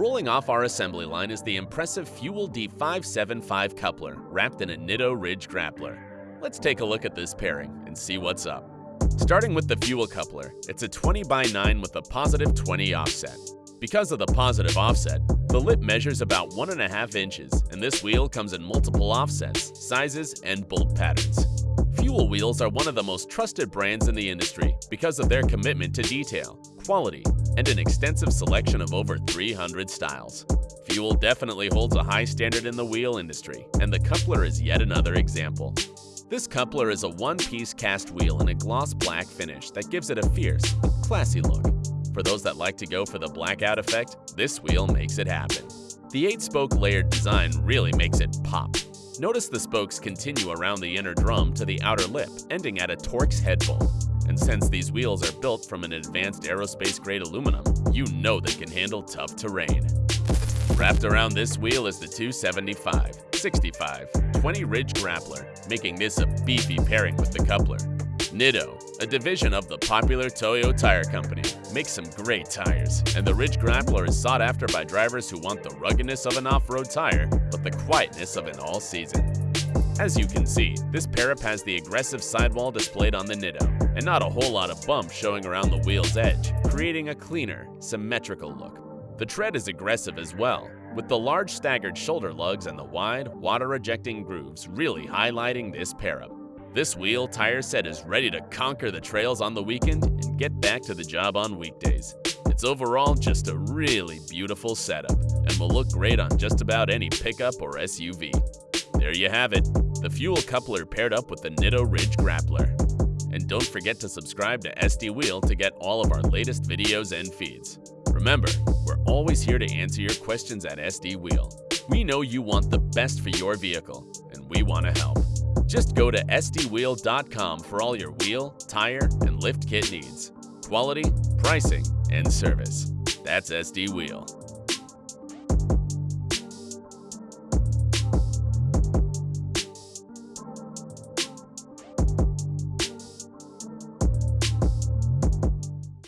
Rolling off our assembly line is the impressive Fuel D575 coupler wrapped in a Nitto Ridge grappler. Let's take a look at this pairing and see what's up. Starting with the fuel coupler, it's a 20 by 9 with a positive 20 offset. Because of the positive offset, the lip measures about 1.5 inches and this wheel comes in multiple offsets, sizes, and bolt patterns. Fuel wheels are one of the most trusted brands in the industry because of their commitment to detail, quality, and an extensive selection of over 300 styles. Fuel definitely holds a high standard in the wheel industry, and the coupler is yet another example. This coupler is a one-piece cast wheel in a gloss black finish that gives it a fierce, classy look. For those that like to go for the blackout effect, this wheel makes it happen. The 8-spoke layered design really makes it pop. Notice the spokes continue around the inner drum to the outer lip, ending at a Torx head bolt. And since these wheels are built from an advanced aerospace-grade aluminum, you know they can handle tough terrain. Wrapped around this wheel is the 275, 65, 20 Ridge Grappler, making this a beefy pairing with the coupler. Nitto, a division of the popular Toyo Tire Company, makes some great tires, and the Ridge Grappler is sought after by drivers who want the ruggedness of an off-road tire, but the quietness of an all-season. As you can see, this pair-up has the aggressive sidewall displayed on the Nitto, and not a whole lot of bumps showing around the wheel's edge, creating a cleaner, symmetrical look. The tread is aggressive as well, with the large staggered shoulder lugs and the wide, water-ejecting grooves really highlighting this pair-up. This wheel tire set is ready to conquer the trails on the weekend and get back to the job on weekdays. It's overall just a really beautiful setup and will look great on just about any pickup or SUV. There you have it, the fuel coupler paired up with the Nitto Ridge Grappler. And don't forget to subscribe to SD Wheel to get all of our latest videos and feeds. Remember, we're always here to answer your questions at SD Wheel. We know you want the best for your vehicle, and we want to help. Just go to sdwheel.com for all your wheel, tire, and lift kit needs. Quality, pricing, and service. That's SD Wheel.